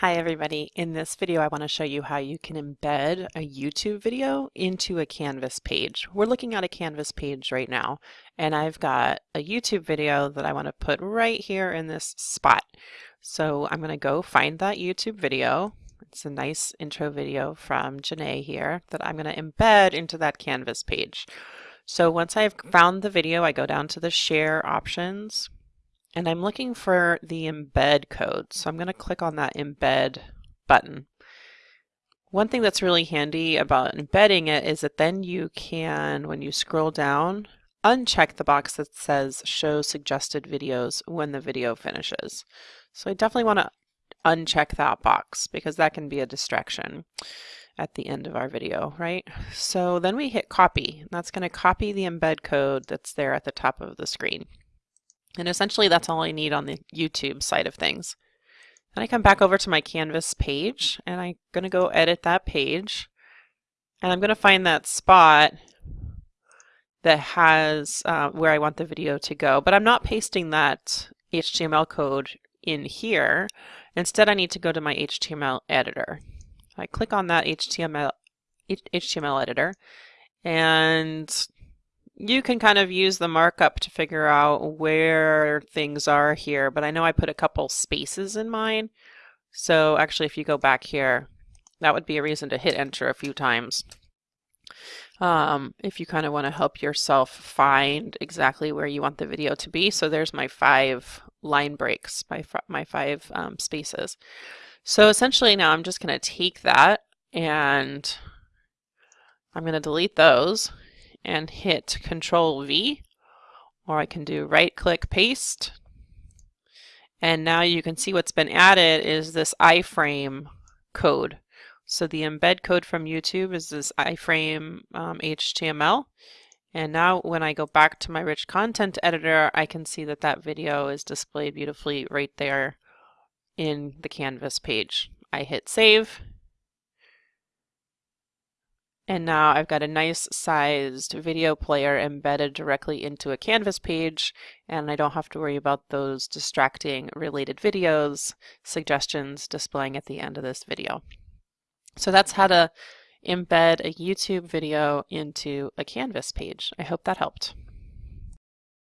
Hi everybody. In this video I want to show you how you can embed a YouTube video into a Canvas page. We're looking at a Canvas page right now and I've got a YouTube video that I want to put right here in this spot. So I'm going to go find that YouTube video. It's a nice intro video from Janae here that I'm going to embed into that Canvas page. So once I've found the video I go down to the share options and I'm looking for the embed code. So I'm going to click on that embed button. One thing that's really handy about embedding it is that then you can, when you scroll down, uncheck the box that says show suggested videos when the video finishes. So I definitely want to uncheck that box because that can be a distraction at the end of our video, right? So then we hit copy. That's going to copy the embed code that's there at the top of the screen. And essentially that's all I need on the YouTube side of things. Then I come back over to my Canvas page and I'm going to go edit that page. And I'm going to find that spot that has uh, where I want the video to go. But I'm not pasting that HTML code in here. Instead, I need to go to my HTML editor. I click on that HTML, HTML editor and you can kind of use the markup to figure out where things are here, but I know I put a couple spaces in mine. So actually, if you go back here, that would be a reason to hit enter a few times. Um, if you kind of want to help yourself find exactly where you want the video to be. So there's my five line breaks, my, my five um, spaces. So essentially now I'm just going to take that and I'm going to delete those and hit Control V, or I can do right click paste. And now you can see what's been added is this iframe code. So the embed code from YouTube is this iframe um, HTML. And now when I go back to my rich content editor, I can see that that video is displayed beautifully right there in the Canvas page. I hit save and now I've got a nice sized video player embedded directly into a Canvas page, and I don't have to worry about those distracting related videos, suggestions displaying at the end of this video. So that's how to embed a YouTube video into a Canvas page. I hope that helped.